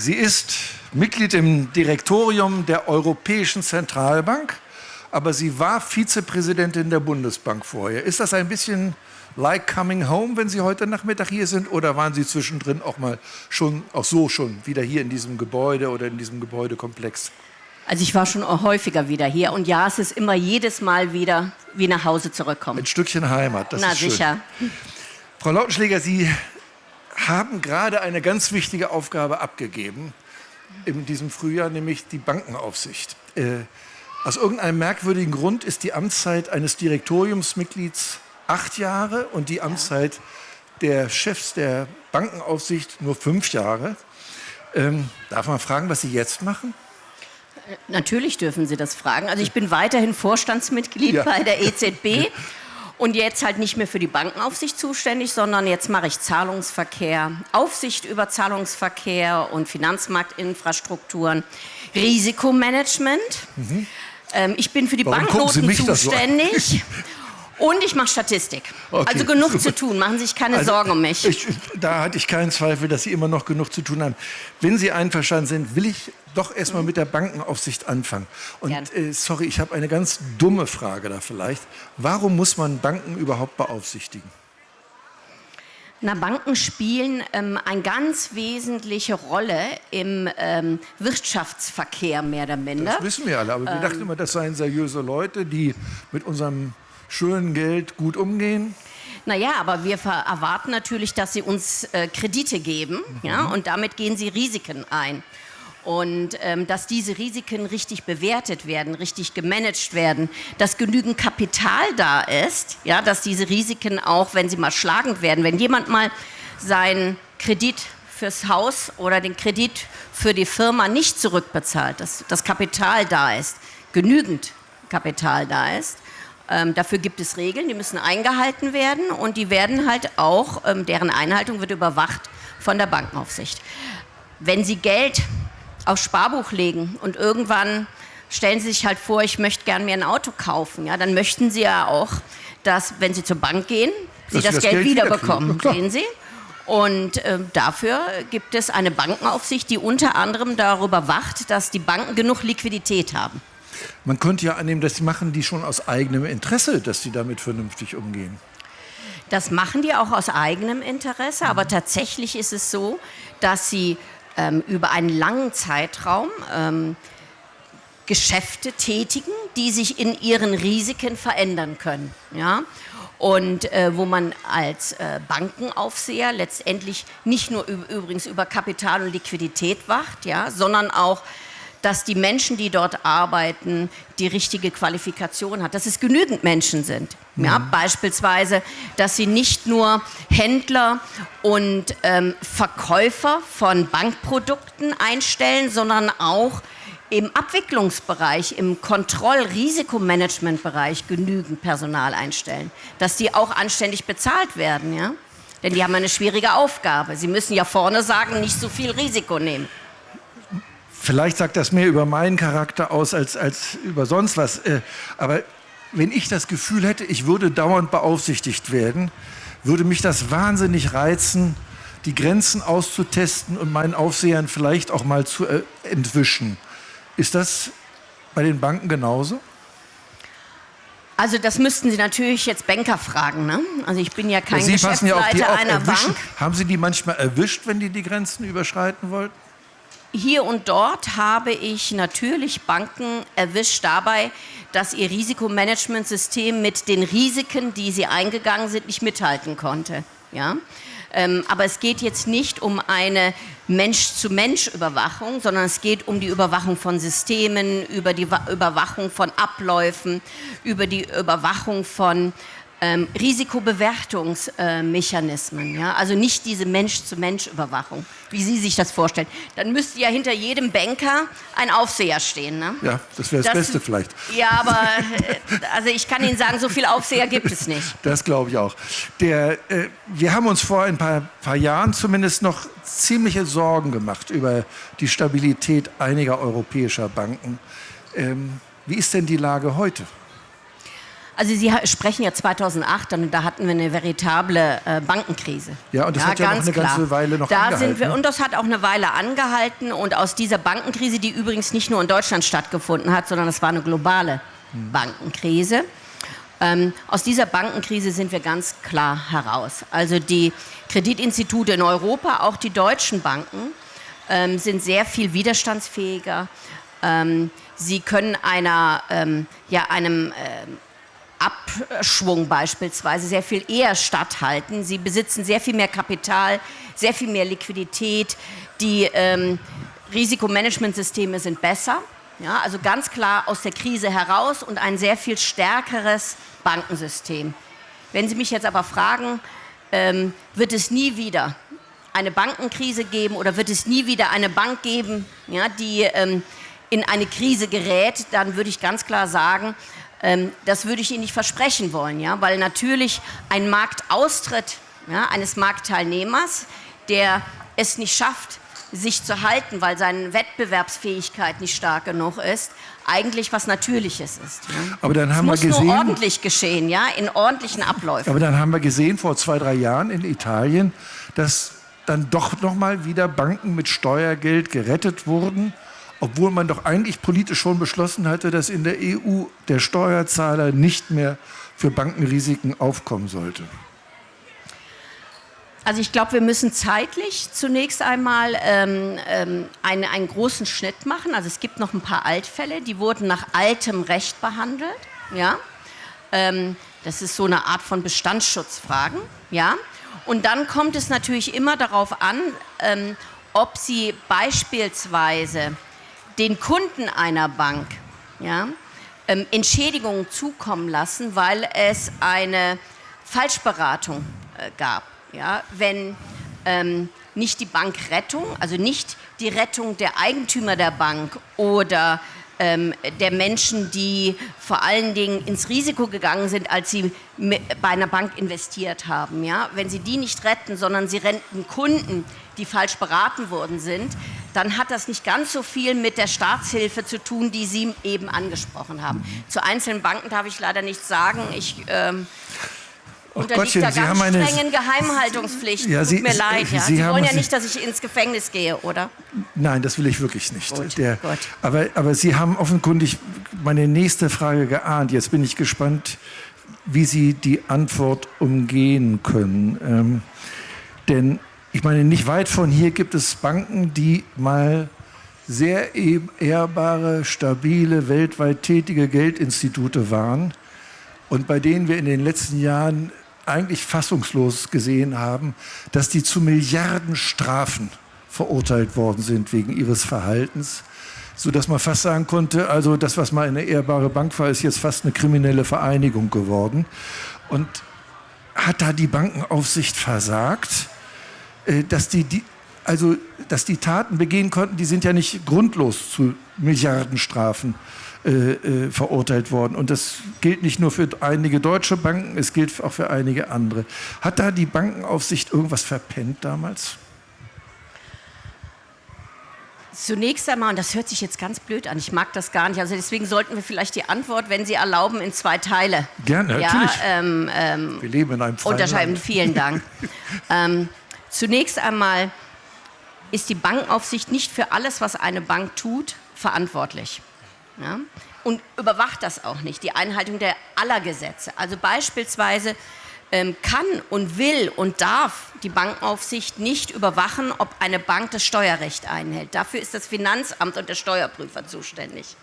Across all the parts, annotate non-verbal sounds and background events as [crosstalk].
Sie ist Mitglied im Direktorium der Europäischen Zentralbank, aber sie war Vizepräsidentin der Bundesbank vorher. Ist das ein bisschen like coming home, wenn Sie heute Nachmittag hier sind? Oder waren Sie zwischendrin auch mal schon, auch so schon, wieder hier in diesem Gebäude oder in diesem Gebäudekomplex? Also ich war schon häufiger wieder hier und ja, es ist immer jedes Mal wieder wie nach Hause zurückkommen. Ein Stückchen Heimat, das Na, ist schön. sicher. Frau Lautenschläger, Sie haben gerade eine ganz wichtige Aufgabe abgegeben in diesem Frühjahr, nämlich die Bankenaufsicht. Äh, aus irgendeinem merkwürdigen Grund ist die Amtszeit eines Direktoriumsmitglieds acht Jahre und die Amtszeit der Chefs der Bankenaufsicht nur fünf Jahre. Ähm, darf man fragen, was Sie jetzt machen? Natürlich dürfen Sie das fragen. Also ich bin weiterhin Vorstandsmitglied Ja. bei der EZB [laughs] und jetzt halt nicht mehr für die Bankenaufsicht zuständig, sondern jetzt mache ich Zahlungsverkehr, Aufsicht über Zahlungsverkehr und Finanzmarktinfrastrukturen, Risikomanagement. Ähm, ich bin für die Mhm. Warum Banknoten zuständig. [laughs] Und ich mache Statistik. Okay, also genug super. zu tun. Machen Sie sich keine Also, Sorgen um mich. Ich, da hatte ich keinen Zweifel, dass Sie immer noch genug zu tun haben. Wenn Sie einverstanden sind, will ich doch erstmal mit der Bankenaufsicht anfangen. Und äh, sorry, ich habe eine ganz dumme Frage da vielleicht. Warum muss man Banken überhaupt beaufsichtigen? Na, Banken spielen ähm, eine ganz wesentliche Rolle im ähm, Wirtschaftsverkehr mehr oder minder. Das wissen wir alle, aber wir Ähm. dachten immer, das seien seriöse Leute, die mit unserem schönen Geld gut umgehen. Naja, aber wir erwarten natürlich, dass sie uns äh, Kredite geben ja, und damit gehen sie Risiken ein. Und ähm, dass diese Risiken richtig bewertet werden, richtig gemanagt werden, dass genügend Kapital da ist, ja, dass diese Risiken auch, wenn sie mal schlagend werden, wenn jemand mal seinen Kredit fürs Haus oder den Kredit für die Firma nicht zurückbezahlt, dass das Kapital da ist, genügend Kapital da ist, ähm, dafür gibt es Regeln, die müssen eingehalten werden und die werden halt auch, ähm, deren Einhaltung wird überwacht von der Bankenaufsicht. Wenn Sie Geld aufs Sparbuch legen und irgendwann stellen Sie sich halt vor, ich möchte gern mir ein Auto kaufen, ja, dann möchten Sie ja auch, dass, wenn Sie zur Bank gehen, Sie das, das Geld, Geld wiederbekommen. klar. Sehen Sie? Und ähm, dafür gibt es eine Bankenaufsicht, die unter anderem darüber wacht, dass die Banken genug Liquidität haben. Man könnte ja annehmen, das machen die schon aus eigenem Interesse, dass sie damit vernünftig umgehen. Das machen die auch aus eigenem Interesse, aber tatsächlich ist es so, dass sie ähm, über einen langen Zeitraum ähm, Geschäfte tätigen, die sich in ihren Risiken verändern können. Ja? Und äh, wo man als äh, Bankenaufseher letztendlich nicht nur üb- übrigens über Kapital und Liquidität wacht, ja, sondern auch dass die Menschen, die dort arbeiten, die richtige Qualifikation hat, dass es genügend Menschen sind. Ja, beispielsweise, dass sie nicht nur Händler und ähm, Verkäufer von Bankprodukten einstellen, sondern auch im Abwicklungsbereich, im Kontroll-Risikomanagementbereich genügend Personal einstellen, dass die auch anständig bezahlt werden, ja? Denn die haben eine schwierige Aufgabe. Sie müssen ja vorne sagen, nicht so viel Risiko nehmen. Vielleicht sagt das mehr über meinen Charakter aus als, als über sonst was. Äh, Aber wenn ich das Gefühl hätte, ich würde dauernd beaufsichtigt werden, würde mich das wahnsinnig reizen, die Grenzen auszutesten und meinen Aufsehern vielleicht auch mal zu äh, entwischen. Ist das bei den Banken genauso? Also das müssten Sie natürlich jetzt Banker fragen. Ne? Also ich bin ja kein Sie passen ja auf die Geschäftsleiter auf. einer Erwischen. Bank. Haben Sie die manchmal erwischt, wenn die die Grenzen überschreiten wollten? Hier und dort habe ich natürlich Banken erwischt dabei, dass ihr Risikomanagementsystem mit den Risiken, die sie eingegangen sind, nicht mithalten konnte. Ja? Ähm, aber es geht jetzt nicht um eine Mensch-zu-Mensch-Überwachung, sondern es geht um die Überwachung von Systemen, über die Wa- Überwachung von Abläufen, über die Überwachung von ähm, Risikobewertungsmechanismen. ja? Also nicht diese Mensch-zu-Mensch-Überwachung, wie Sie sich das vorstellen. Dann müsste ja hinter jedem Banker ein Aufseher stehen. Ne? Ja, das wäre das, Das- Beste vielleicht. Ja, aber äh, also ich kann Ihnen sagen, so viel Aufseher gibt es nicht. Das glaube ich auch. Der, äh, wir haben uns vor ein paar, paar Jahren zumindest noch ziemliche Sorgen gemacht über die Stabilität einiger europäischer Banken. Ähm, wie ist denn die Lage heute? Also Sie sprechen ja 2008 und da hatten wir eine veritable äh, Bankenkrise. Ja, und das ja, hat ja noch eine klar. ganze Weile noch da angehalten. Sind wir, und das hat auch eine Weile angehalten und aus dieser Bankenkrise, die übrigens nicht nur in Deutschland stattgefunden hat, sondern es war eine globale hm. Bankenkrise, ähm, aus dieser Bankenkrise sind wir ganz klar heraus. Also die Kreditinstitute in Europa, auch die deutschen Banken, ähm, sind sehr viel widerstandsfähiger. Ähm, sie können einer, ähm, ja, einem ähm, Abschwung beispielsweise sehr viel eher statthalten. Sie besitzen sehr viel mehr Kapital, sehr viel mehr Liquidität. Die ähm, Risikomanagementsysteme sind besser. Ja, also ganz klar aus der Krise heraus und ein sehr viel stärkeres Bankensystem. Wenn Sie mich jetzt aber fragen, ähm, wird es nie wieder eine Bankenkrise geben oder wird es nie wieder eine Bank geben, ja, die ähm, in eine Krise gerät, dann würde ich ganz klar sagen, das würde ich Ihnen nicht versprechen wollen, ja, weil natürlich ein Marktaustritt ja, eines Marktteilnehmers, der es nicht schafft, sich zu halten, weil seine Wettbewerbsfähigkeit nicht stark genug ist, eigentlich was Natürliches ist. Ja. Aber dann haben es wir muss gesehen, nur ordentlich geschehen, ja, in ordentlichen Abläufen. Aber dann haben wir gesehen vor zwei, drei Jahren in Italien, dass dann doch noch mal wieder Banken mit Steuergeld gerettet wurden, obwohl man doch eigentlich politisch schon beschlossen hatte, dass in der EU der Steuerzahler nicht mehr für Bankenrisiken aufkommen sollte. Also ich glaube, wir müssen zeitlich zunächst einmal ähm, ähm, einen, einen großen Schnitt machen. Also es gibt noch ein paar Altfälle, die wurden nach altem Recht behandelt. Ja? Ähm, das ist so eine Art von Bestandsschutzfragen. Ja? Und dann kommt es natürlich immer darauf an, ähm, ob Sie beispielsweise den Kunden einer Bank ja, ähm, Entschädigungen zukommen lassen, weil es eine Falschberatung äh, gab ja, wenn ähm, nicht die Bankrettung, also nicht die Rettung der Eigentümer der Bank oder ähm, der Menschen, die vor allen Dingen ins Risiko gegangen sind, als sie bei einer Bank investiert haben. Ja? Wenn sie die nicht retten, sondern sie retten Kunden, die falsch beraten worden sind, dann hat das nicht ganz so viel mit der Staatshilfe zu tun, die Sie eben angesprochen haben. Zu einzelnen Banken darf ich leider nichts sagen. Ich ähm, unterliegt Gottchen, da ganz eine, strengen Geheimhaltungspflichten. Ja, Tut Sie, mir leid. Ja. Sie, Sie wollen ja nicht, dass ich ins Gefängnis gehe, oder? Nein, das will ich wirklich nicht. Gut, Der, gut. Aber, aber Sie haben offenkundig meine nächste Frage geahnt. Jetzt bin ich gespannt, wie Sie die Antwort umgehen können. Ähm, denn ich meine, nicht weit von hier gibt es Banken, die mal sehr ehrbare, stabile, weltweit tätige Geldinstitute waren und bei denen wir in den letzten Jahren eigentlich fassungslos gesehen haben, dass die zu Milliardenstrafen verurteilt worden sind wegen ihres Verhaltens, sodass man fast sagen konnte, also das, was mal eine ehrbare Bank war, ist jetzt fast eine kriminelle Vereinigung geworden. Und hat da die Bankenaufsicht versagt, äh, dass die, die, also, dass die Taten begehen konnten, die sind ja nicht grundlos zu Milliardenstrafen äh, äh, verurteilt worden. Und das gilt nicht nur für einige deutsche Banken, es gilt auch für einige andere. Hat da die Bankenaufsicht irgendwas verpennt damals? Zunächst einmal, und das hört sich jetzt ganz blöd an, ich mag das gar nicht, also deswegen sollten wir vielleicht die Antwort, wenn Sie erlauben, in zwei Teile. Gerne, ja, natürlich. Ähm, ähm, wir leben in einem freien Unterscheiden. Land. Vielen Dank. [laughs] ähm, zunächst einmal ist die Bankenaufsicht nicht für alles, was eine Bank tut, verantwortlich. Ja? Und überwacht das auch nicht, die Einhaltung der aller Gesetze. Also beispielsweise ähm, kann und will und darf die Bankenaufsicht nicht überwachen, ob eine Bank das Steuerrecht einhält. Dafür ist das Finanzamt und der Steuerprüfer zuständig.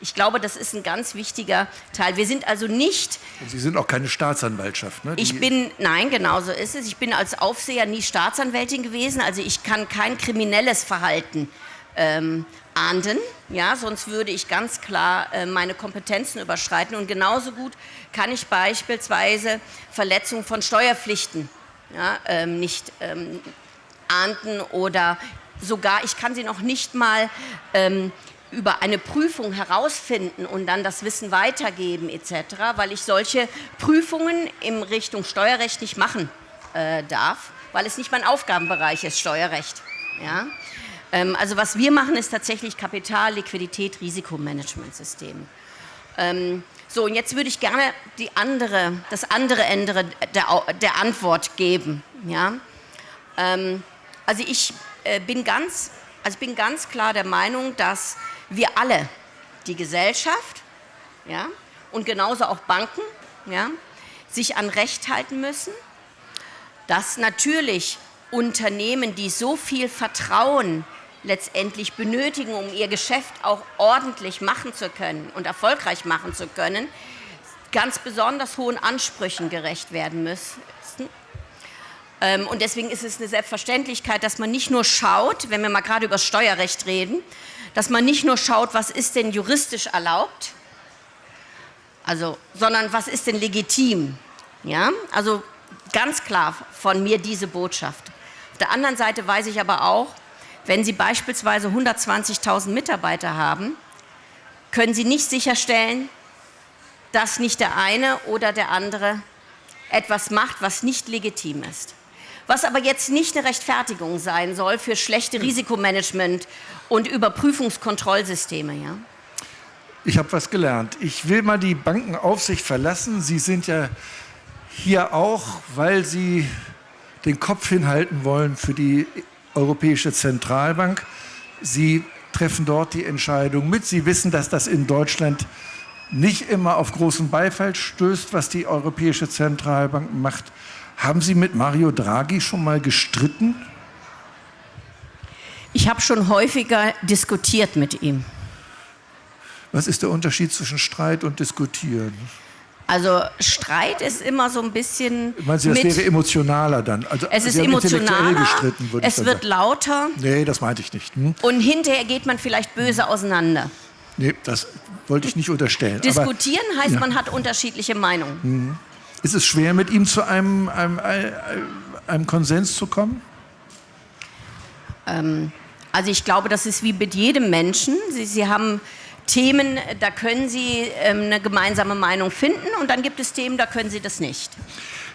Ich glaube, das ist ein ganz wichtiger Teil. Wir sind also nicht. Und Sie sind auch keine Staatsanwaltschaft, ne? ich bin, nein, genau so ist es. Ich bin als Aufseher nie Staatsanwältin gewesen. Also ich kann kein kriminelles Verhalten ähm, ahnden, ja, sonst würde ich ganz klar äh, meine Kompetenzen überschreiten. Und genauso gut kann ich beispielsweise Verletzungen von Steuerpflichten ja, ähm, nicht ähm, ahnden oder sogar, ich kann sie noch nicht mal ähm, über eine Prüfung herausfinden und dann das Wissen weitergeben etc., weil ich solche Prüfungen in Richtung Steuerrecht nicht machen äh, darf, weil es nicht mein Aufgabenbereich ist, Steuerrecht. Ja? Ähm, also was wir machen, ist tatsächlich Kapital, Liquidität, Risikomanagementsystem. Ähm, so, und jetzt würde ich gerne die andere, das andere Ende der, der Antwort geben. Ja? Ähm, also, ich, äh, bin ganz, also bin ganz klar der Meinung, dass wir alle, die Gesellschaft ja, und genauso auch Banken, ja, sich an Recht halten müssen, dass natürlich Unternehmen, die so viel Vertrauen letztendlich benötigen, um ihr Geschäft auch ordentlich machen zu können und erfolgreich machen zu können, ganz besonders hohen Ansprüchen gerecht werden müssen. Ähm, und deswegen ist es eine Selbstverständlichkeit, dass man nicht nur schaut, wenn wir mal gerade über Steuerrecht reden, dass man nicht nur schaut, was ist denn juristisch erlaubt, also, sondern was ist denn legitim. Ja? Also ganz klar von mir diese Botschaft. Auf der anderen Seite weiß ich aber auch, wenn Sie beispielsweise 120.000 Mitarbeiter haben, können Sie nicht sicherstellen, dass nicht der eine oder der andere etwas macht, was nicht legitim ist. Was aber jetzt nicht eine Rechtfertigung sein soll für schlechte Risikomanagement und Überprüfungskontrollsysteme. Ja? Ich habe was gelernt. Ich will mal die Bankenaufsicht verlassen. Sie sind ja hier auch, weil Sie den Kopf hinhalten wollen für die Europäische Zentralbank. Sie treffen dort die Entscheidung mit. Sie wissen, dass das in Deutschland nicht immer auf großen Beifall stößt, was die Europäische Zentralbank macht. Haben Sie mit Mario Draghi schon mal gestritten? Ich habe schon häufiger diskutiert mit ihm. Was ist der Unterschied zwischen Streit und Diskutieren? Also Streit ist immer so ein bisschen. Meinen Sie, das wäre emotionaler dann? Also, es ist emotionaler, gestritten, es wird sagen. lauter. Nee, das meinte ich nicht. Hm? Und hinterher geht man vielleicht böse auseinander. Nee, das wollte ich nicht unterstellen. Diskutieren Aber, heißt, ja. man hat unterschiedliche Meinungen. Mhm. Ist es schwer, mit ihm zu einem, einem, einem Konsens zu kommen? Ähm, also ich glaube, das ist wie mit jedem Menschen. Sie, Sie haben Themen, da können Sie ähm, eine gemeinsame Meinung finden und dann gibt es Themen, da können Sie das nicht.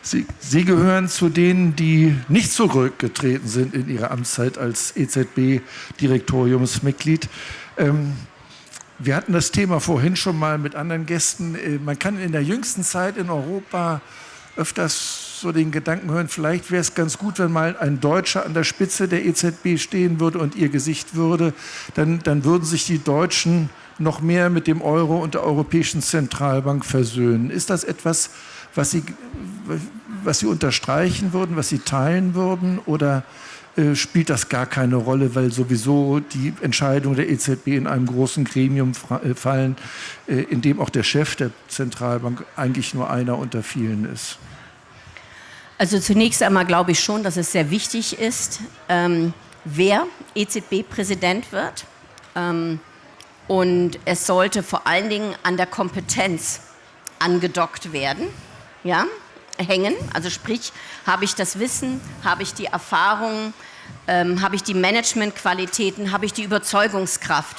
Sie, Sie gehören zu denen, die nicht zurückgetreten sind in Ihrer Amtszeit als EZB-Direktoriumsmitglied. Ähm, wir hatten das Thema vorhin schon mal mit anderen Gästen. Äh, man kann in der jüngsten Zeit in Europa öfters so den Gedanken hören, vielleicht wäre es ganz gut, wenn mal ein Deutscher an der Spitze der EZB stehen würde und ihr Gesicht würde. Dann, dann würden sich die Deutschen noch mehr mit dem Euro und der Europäischen Zentralbank versöhnen. Ist das etwas, was Sie, was Sie unterstreichen würden, was Sie teilen würden oder äh, spielt das gar keine Rolle, weil sowieso die Entscheidungen der EZB in einem großen Gremium äh, fallen, äh, in dem auch der Chef der Zentralbank eigentlich nur einer unter vielen ist? Also zunächst einmal glaube ich schon, dass es sehr wichtig ist, ähm, wer EZB-Präsident wird. Ähm, und es sollte vor allen Dingen an der Kompetenz angedockt werden, ja, hängen. Also sprich, habe ich das Wissen, habe ich die Erfahrung, ähm, habe ich die Managementqualitäten, habe ich die Überzeugungskraft.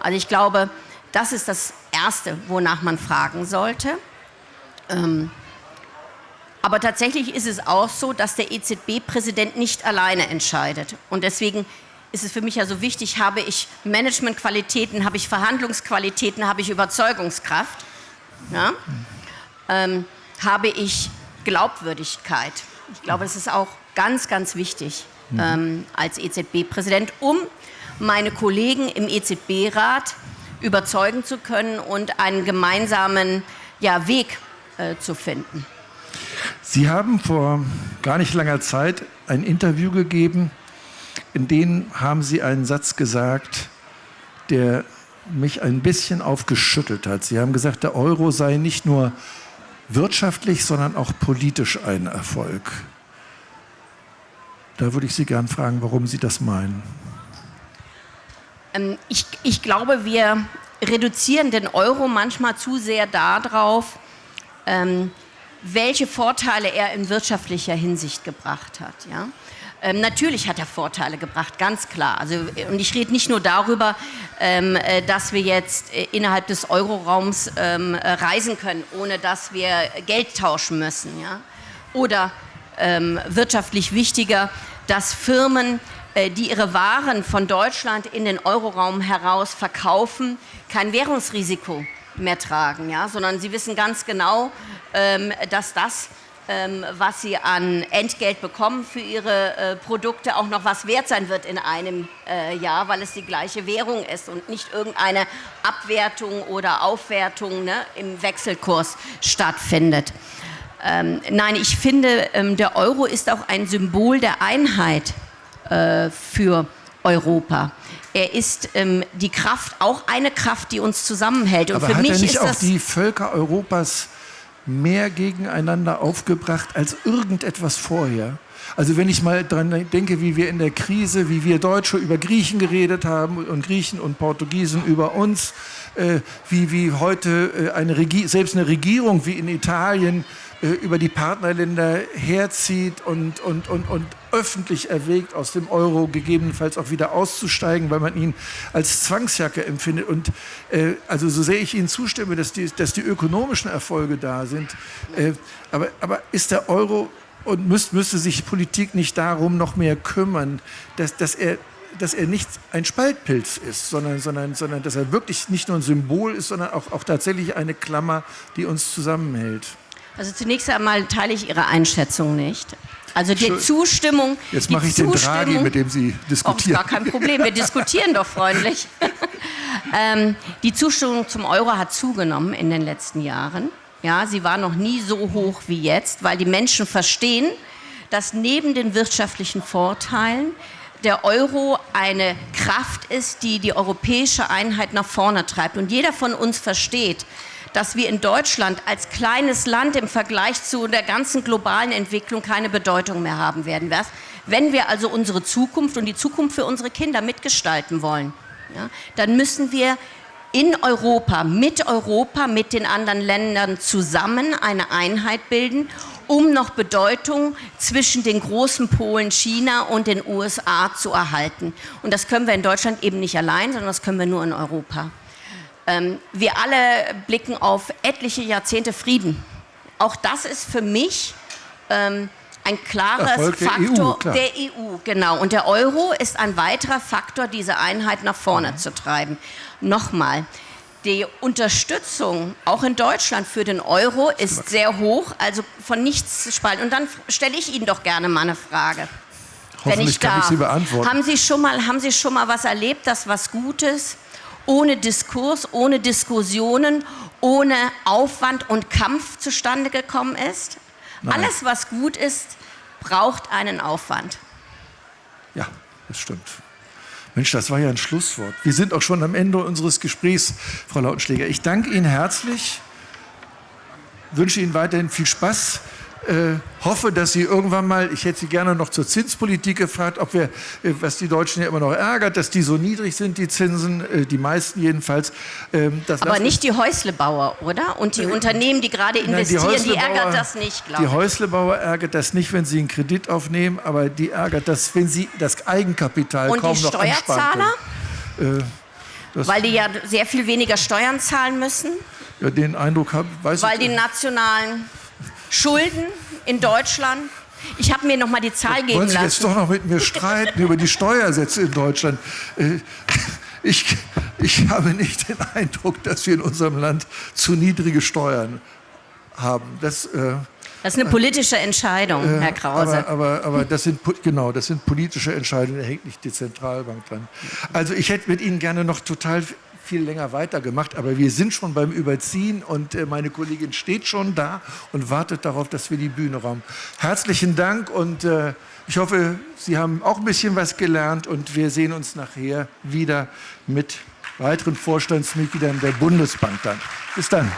Also ich glaube, das ist das Erste, wonach man fragen sollte. Ähm, aber tatsächlich ist es auch so, dass der EZB-Präsident nicht alleine entscheidet. Und deswegen ist es für mich ja so wichtig, habe ich Managementqualitäten, habe ich Verhandlungsqualitäten, habe ich Überzeugungskraft, ja? ähm, habe ich Glaubwürdigkeit. Ich glaube, das ist auch ganz, ganz wichtig mhm. ähm, als EZB-Präsident, um meine Kollegen im EZB-Rat überzeugen zu können und einen gemeinsamen ja, Weg äh, zu finden. Sie haben vor gar nicht langer Zeit ein Interview gegeben in denen haben Sie einen Satz gesagt, der mich ein bisschen aufgeschüttelt hat. Sie haben gesagt, der Euro sei nicht nur wirtschaftlich, sondern auch politisch ein Erfolg. Da würde ich Sie gern fragen, warum Sie das meinen. Ähm, ich, ich glaube, wir reduzieren den Euro manchmal zu sehr darauf, ähm, welche Vorteile er in wirtschaftlicher Hinsicht gebracht hat. Ja? Ähm, natürlich hat er Vorteile gebracht, ganz klar. Also, und ich rede nicht nur darüber, ähm, äh, dass wir jetzt äh, innerhalb des Euroraums ähm, äh, reisen können, ohne dass wir Geld tauschen müssen. Ja? Oder ähm, wirtschaftlich wichtiger, dass Firmen, äh, die ihre Waren von Deutschland in den Euroraum heraus verkaufen, kein Währungsrisiko mehr tragen, ja? sondern sie wissen ganz genau, dass das, ähm, was sie an Entgelt bekommen für ihre äh, Produkte, auch noch was wert sein wird in einem äh, Jahr, weil es die gleiche Währung ist und nicht irgendeine Abwertung oder Aufwertung ne, im Wechselkurs stattfindet. Ähm, nein, ich finde, ähm, der Euro ist auch ein Symbol der Einheit äh, für Europa. Er ist ähm, die Kraft, auch eine Kraft, die uns zusammenhält. Und Aber für hat mich er nicht ist auch die Völker Europas mehr gegeneinander aufgebracht als irgendetwas vorher? Also wenn ich mal daran denke, wie wir in der Krise, wie wir Deutsche über Griechen geredet haben und Griechen und Portugiesen über uns, äh, wie, wie heute äh, eine selbst eine Regierung wie in Italien über die Partnerländer herzieht und, und, und, und öffentlich erwägt, aus dem Euro gegebenenfalls auch wieder auszusteigen, weil man ihn als Zwangsjacke empfindet. Und äh, also so sehr ich Ihnen zustimme, dass die, dass die ökonomischen Erfolge da sind, äh, aber, aber ist der Euro und müsst, müsste sich Politik nicht darum noch mehr kümmern, dass, dass er dass er nicht ein Spaltpilz ist, sondern, sondern, sondern dass er wirklich nicht nur ein Symbol ist, sondern auch, auch tatsächlich eine Klammer, die uns zusammenhält. Also zunächst einmal teile ich Ihre Einschätzung nicht. Also die Zustimmung. Jetzt mache ich den Draghi, mit dem Sie diskutieren. Oh, gar kein Problem, wir diskutieren doch freundlich. [laughs] ähm, die Zustimmung zum Euro hat zugenommen in den letzten Jahren. Ja, sie war noch nie so hoch wie jetzt, weil die Menschen verstehen, dass neben den wirtschaftlichen Vorteilen der Euro eine Kraft ist, die die europäische Einheit nach vorne treibt. Und jeder von uns versteht, dass wir in Deutschland als kleines Land im Vergleich zu der ganzen globalen Entwicklung keine Bedeutung mehr haben werden. Wenn wir also unsere Zukunft und die Zukunft für unsere Kinder mitgestalten wollen, ja, dann müssen wir in Europa, mit Europa, mit den anderen Ländern zusammen eine Einheit bilden, um noch Bedeutung zwischen den großen Polen China und den USA zu erhalten. Und das können wir in Deutschland eben nicht allein, sondern das können wir nur in Europa. Ähm, wir alle blicken auf etliche Jahrzehnte Frieden. Auch das ist für mich ähm, ein klares der Faktor EU, der EU, genau. Und der Euro ist ein weiterer Faktor, diese Einheit nach vorne mhm. zu treiben. Nochmal, die Unterstützung auch in Deutschland für den Euro ist sehr hoch, also von nichts zu spalten. Und dann stelle ich Ihnen doch gerne mal eine Frage. Wenn ich darf. kann ich sie beantworten. Haben Sie, schon mal, haben Sie schon mal was erlebt, das was Gutes ohne Diskurs, ohne Diskussionen, ohne Aufwand und Kampf zustande gekommen ist. Nein. Alles, was gut ist, braucht einen Aufwand. Ja, das stimmt. Mensch, das war ja ein Schlusswort. Wir sind auch schon am Ende unseres Gesprächs, Frau Lautenschläger. Ich danke Ihnen herzlich, wünsche Ihnen weiterhin viel Spaß äh, hoffe, dass Sie irgendwann mal, ich hätte Sie gerne noch zur Zinspolitik gefragt, ob wir, äh, was die Deutschen ja immer noch ärgert, dass die so niedrig sind, die Zinsen, äh, die meisten jedenfalls. Ähm, Aber nicht die Häuslebauer, oder? Und die äh, Unternehmen, die gerade investieren, nein, die, die, ärgert das nicht, glaube ich. Die Häuslebauer ärgert das nicht, wenn sie einen Kredit aufnehmen, aber die ärgert das, wenn sie das Eigenkapital Und kaum noch Und die Steuerzahler? Weil die ja sehr viel weniger Steuern zahlen müssen? Ja, den Eindruck habe ich. Weil die nationalen Schulden in Deutschland. Ich habe mir noch mal die Zahl geben Wollen Sie lassen. jetzt doch noch mit mir streiten über die Steuersätze in Deutschland? Äh, ich, ich habe nicht den Eindruck, dass wir in unserem Land zu niedrige Steuern haben. Das, äh, das ist eine politische Entscheidung, äh, Herr Krause. Aber, aber, aber, das sind genau, das sind politische Entscheidungen. Da hängt nicht die Zentralbank dran. Also ich hätte mit Ihnen gerne noch total viel länger weitergemacht, aber wir sind schon beim Überziehen und äh, meine Kollegin steht schon da und wartet darauf, dass wir die Bühne räumen. Herzlichen Dank und äh, ich hoffe, Sie haben auch ein bisschen was gelernt und wir sehen uns nachher wieder mit weiteren Vorstandsmitgliedern der Bundesbank dann. Bis dann.